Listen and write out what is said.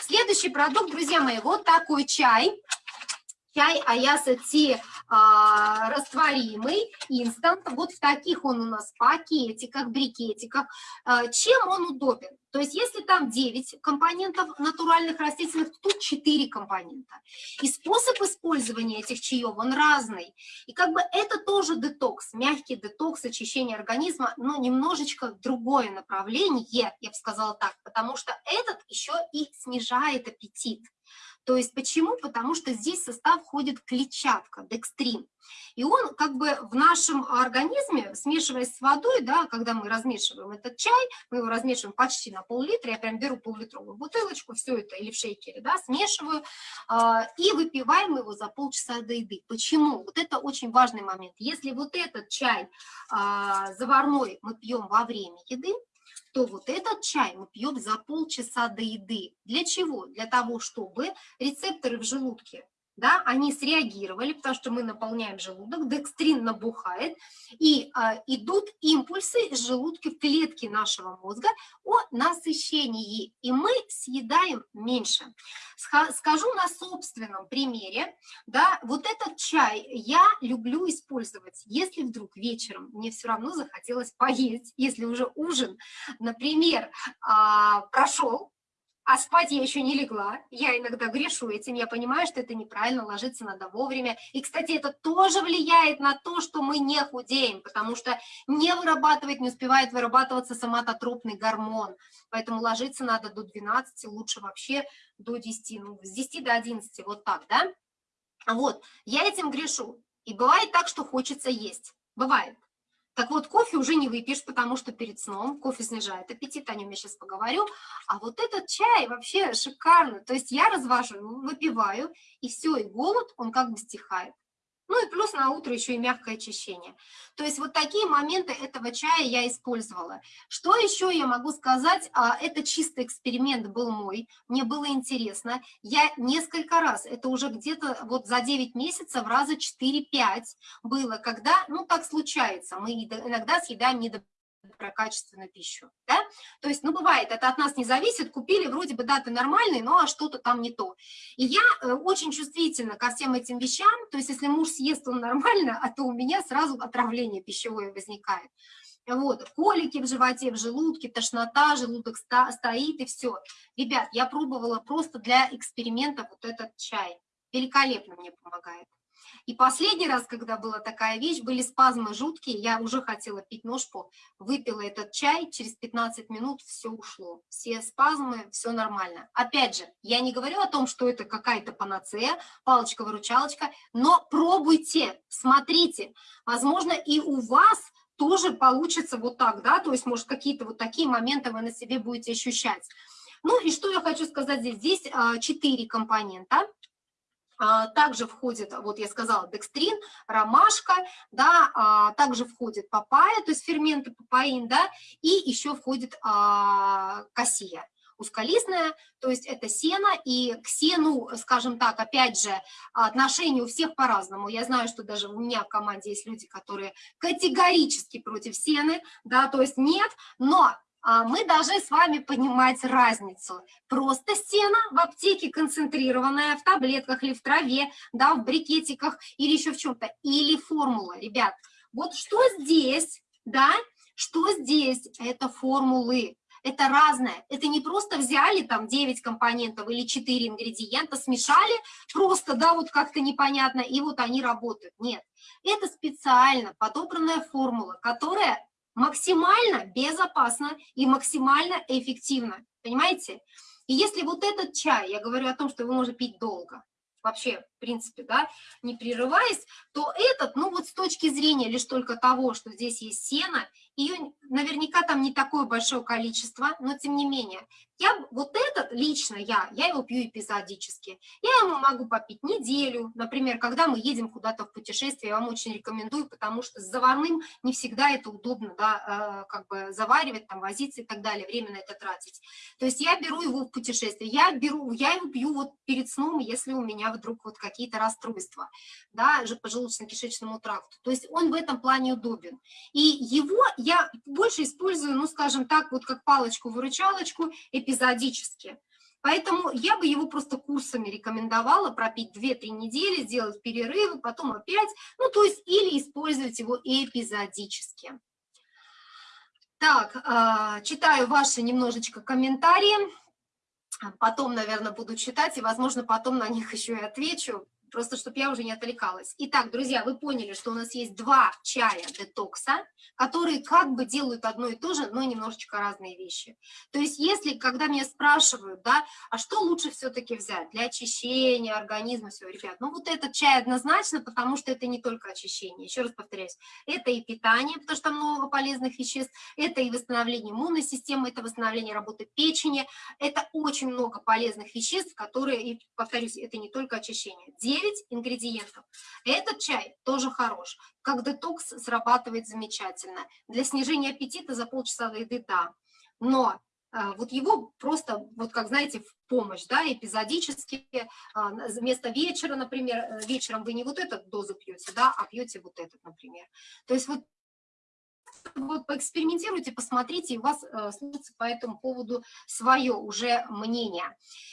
Следующий продукт, друзья мои, вот такой чай. Чай Аяса Ти а, растворимый, инстант. Вот в таких он у нас пакетиках, брикетиках. А, чем он удобен? То есть если там 9 компонентов натуральных растительных, то тут 4 компонента. И способ использования этих чаев, он разный. И как бы это тоже детокс, мягкий детокс, очищение организма, но немножечко другое направление, я бы сказала так, потому что этот еще и снижает аппетит. То есть почему? Потому что здесь в состав входит клетчатка, декстрин. И он как бы в нашем организме, смешиваясь с водой, да, когда мы размешиваем этот чай, мы его размешиваем почти на пол-литра, я прям беру пол-литровую бутылочку, все это, или в шейкере, да, смешиваю, э, и выпиваем его за полчаса до еды. Почему? Вот это очень важный момент. Если вот этот чай э, заварной мы пьем во время еды, то вот этот чай мы пьем за полчаса до еды. Для чего? Для того, чтобы рецепторы в желудке да, они среагировали, потому что мы наполняем желудок, декстрин набухает, и а, идут импульсы из желудка в клетки нашего мозга о насыщении, и мы съедаем меньше. Скажу на собственном примере, да, вот этот чай я люблю использовать, если вдруг вечером мне все равно захотелось поесть, если уже ужин, например, а, прошел, а спать я еще не легла. Я иногда грешу этим, я понимаю, что это неправильно, ложиться надо вовремя. И, кстати, это тоже влияет на то, что мы не худеем, потому что не вырабатывает, не успевает вырабатываться соматотропный гормон. Поэтому ложиться надо до 12, лучше вообще до 10, ну, с 10 до 11, вот так, да? Вот, я этим грешу. И бывает так, что хочется есть. Бывает. Так вот, кофе уже не выпьешь, потому что перед сном кофе снижает аппетит, о нем я сейчас поговорю. А вот этот чай вообще шикарно. То есть я развожу, выпиваю, и все, и голод, он как бы стихает. Ну и плюс на утро еще и мягкое очищение. То есть вот такие моменты этого чая я использовала. Что еще я могу сказать? А, это чистый эксперимент был мой, мне было интересно. Я несколько раз, это уже где-то вот за 9 месяцев раза 4-5 было, когда, ну так случается, мы иногда съедаем недо про качественную пищу, да? То есть, ну, бывает, это от нас не зависит, купили, вроде бы даты нормальные, но а что-то там не то. И я э, очень чувствительна ко всем этим вещам, то есть, если муж съест, он нормально, а то у меня сразу отравление пищевое возникает. Вот, колики в животе, в желудке, тошнота, желудок стоит и все. Ребят, я пробовала просто для эксперимента вот этот чай. Великолепно мне помогает. И последний раз, когда была такая вещь, были спазмы жуткие, я уже хотела пить ножку, выпила этот чай, через 15 минут все ушло. Все спазмы, все нормально. Опять же, я не говорю о том, что это какая-то панацея, палочка-выручалочка, но пробуйте, смотрите. Возможно, и у вас тоже получится вот так, да, то есть, может, какие-то вот такие моменты вы на себе будете ощущать. Ну и что я хочу сказать здесь? Здесь а, четыре компонента. А, также входит, вот я сказала, декстрин, ромашка, да, а, также входит папайя, то есть ферменты папаин, да, и еще входит а, кассия узколистная, то есть это сено, и к сену, скажем так, опять же, отношение у всех по-разному. Я знаю, что даже у меня в команде есть люди, которые категорически против сены, да, то есть нет, но а, мы должны с вами понимать разницу. Просто стена в аптеке концентрированная, в таблетках или в траве, да, в брикетиках или еще в чем-то, или формула. Ребят, вот что здесь, да, что здесь, это формулы. Это разное. Это не просто взяли там 9 компонентов или 4 ингредиента, смешали просто, да, вот как-то непонятно, и вот они работают. Нет, это специально подобранная формула, которая максимально безопасно и максимально эффективно, понимаете? И если вот этот чай, я говорю о том, что его можно пить долго, вообще, в принципе, да, не прерываясь, то этот, ну вот с точки зрения лишь только того, что здесь есть сено, ее наверняка там не такое большое количество, но тем не менее, я, вот этот лично я, я его пью эпизодически. Я ему могу попить неделю, например, когда мы едем куда-то в путешествие, я вам очень рекомендую, потому что с заварным не всегда это удобно, да, э, как бы заваривать, там, возиться и так далее, время на это тратить. То есть я беру его в путешествие, я беру, я его пью вот перед сном, если у меня вдруг вот какие-то расстройства, да, по желудочно-кишечному тракту. То есть он в этом плане удобен. И его я больше использую, ну, скажем так, вот как палочку-выручалочку, эпизодически. Поэтому я бы его просто курсами рекомендовала пропить 2-3 недели, сделать перерывы, потом опять, ну, то есть или использовать его эпизодически. Так, а, читаю ваши немножечко комментарии, потом, наверное, буду читать, и, возможно, потом на них еще и отвечу просто чтобы я уже не отвлекалась. Итак, друзья, вы поняли, что у нас есть два чая детокса, которые как бы делают одно и то же, но немножечко разные вещи. То есть если, когда меня спрашивают, да, а что лучше все-таки взять для очищения организма, все, ребят, ну вот этот чай однозначно, потому что это не только очищение, еще раз повторяюсь, это и питание, потому что много полезных веществ, это и восстановление иммунной системы, это восстановление работы печени, это очень много полезных веществ, которые, и повторюсь, это не только очищение. 9 ингредиентов. Этот чай тоже хорош. Как детокс срабатывает замечательно. Для снижения аппетита за полчаса до еды, да. Но а, вот его просто, вот как знаете, в помощь, да, эпизодически, а, вместо вечера, например, э, вечером вы не вот эту дозу пьете, да, а пьете вот этот, например. То есть вот вот поэкспериментируйте, посмотрите, и у вас э, сложится по этому поводу свое уже мнение.